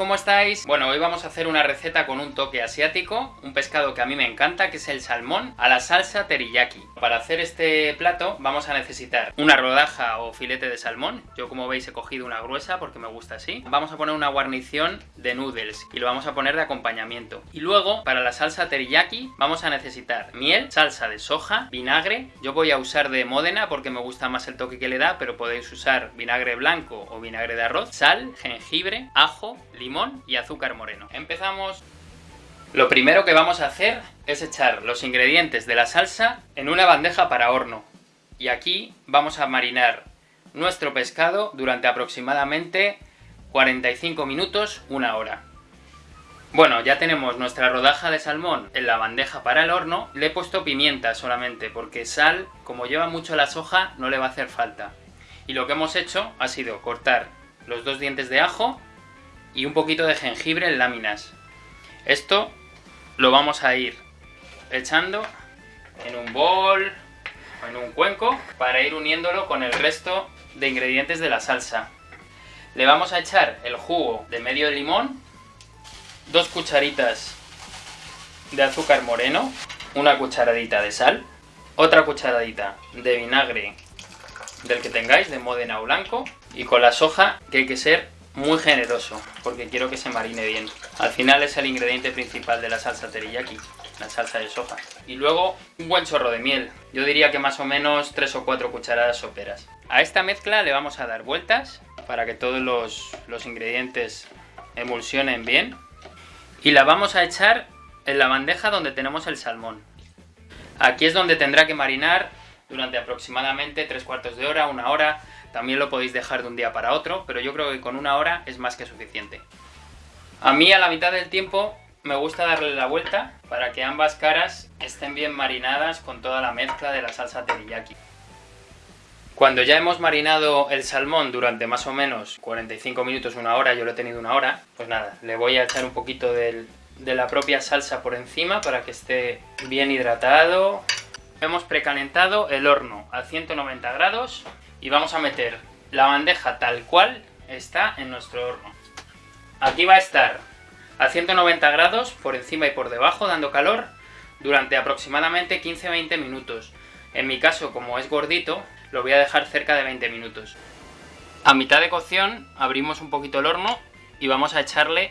¿cómo estáis? Bueno, hoy vamos a hacer una receta con un toque asiático, un pescado que a mí me encanta, que es el salmón a la salsa teriyaki. Para hacer este plato vamos a necesitar una rodaja o filete de salmón, yo como veis he cogido una gruesa porque me gusta así. Vamos a poner una guarnición de noodles y lo vamos a poner de acompañamiento. Y luego, para la salsa teriyaki, vamos a necesitar miel, salsa de soja, vinagre, yo voy a usar de Módena porque me gusta más el toque que le da, pero podéis usar vinagre blanco o vinagre de arroz, sal, jengibre, ajo, limón y azúcar moreno. Empezamos... Lo primero que vamos a hacer es echar los ingredientes de la salsa en una bandeja para horno. Y aquí vamos a marinar nuestro pescado durante aproximadamente 45 minutos, una hora. Bueno, ya tenemos nuestra rodaja de salmón en la bandeja para el horno. Le he puesto pimienta solamente, porque sal, como lleva mucho la soja, no le va a hacer falta. Y lo que hemos hecho ha sido cortar los dos dientes de ajo y un poquito de jengibre en láminas. Esto lo vamos a ir echando en un bol o en un cuenco para ir uniéndolo con el resto de ingredientes de la salsa. Le vamos a echar el jugo de medio limón, dos cucharitas de azúcar moreno, una cucharadita de sal, otra cucharadita de vinagre del que tengáis, de Modena o blanco, y con la soja que hay que ser muy generoso, porque quiero que se marine bien. Al final es el ingrediente principal de la salsa teriyaki, la salsa de soja. Y luego un buen chorro de miel, yo diría que más o menos 3 o 4 cucharadas soperas. A esta mezcla le vamos a dar vueltas para que todos los, los ingredientes emulsionen bien. Y la vamos a echar en la bandeja donde tenemos el salmón. Aquí es donde tendrá que marinar durante aproximadamente 3 cuartos de hora, una hora, también lo podéis dejar de un día para otro, pero yo creo que con una hora es más que suficiente. A mí a la mitad del tiempo me gusta darle la vuelta para que ambas caras estén bien marinadas con toda la mezcla de la salsa teriyaki. Cuando ya hemos marinado el salmón durante más o menos 45 minutos, una hora, yo lo he tenido una hora, pues nada, le voy a echar un poquito de la propia salsa por encima para que esté bien hidratado. Hemos precalentado el horno a 190 grados y vamos a meter la bandeja tal cual está en nuestro horno. Aquí va a estar a 190 grados por encima y por debajo dando calor durante aproximadamente 15-20 minutos. En mi caso, como es gordito, lo voy a dejar cerca de 20 minutos. A mitad de cocción abrimos un poquito el horno y vamos a echarle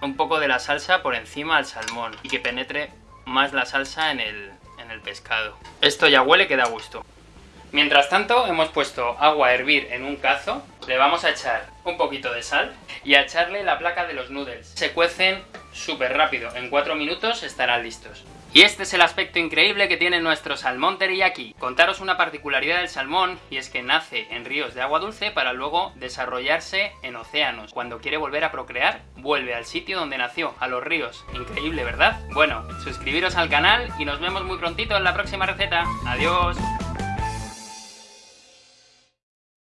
un poco de la salsa por encima al salmón y que penetre más la salsa en el, el pescado. Esto ya huele que da gusto. Mientras tanto, hemos puesto agua a hervir en un cazo, le vamos a echar un poquito de sal y a echarle la placa de los noodles. Se cuecen súper rápido, en 4 minutos estarán listos. Y este es el aspecto increíble que tiene nuestro salmón teriyaki. Contaros una particularidad del salmón, y es que nace en ríos de agua dulce para luego desarrollarse en océanos. Cuando quiere volver a procrear, vuelve al sitio donde nació, a los ríos. Increíble, ¿verdad? Bueno, suscribiros al canal y nos vemos muy prontito en la próxima receta. ¡Adiós!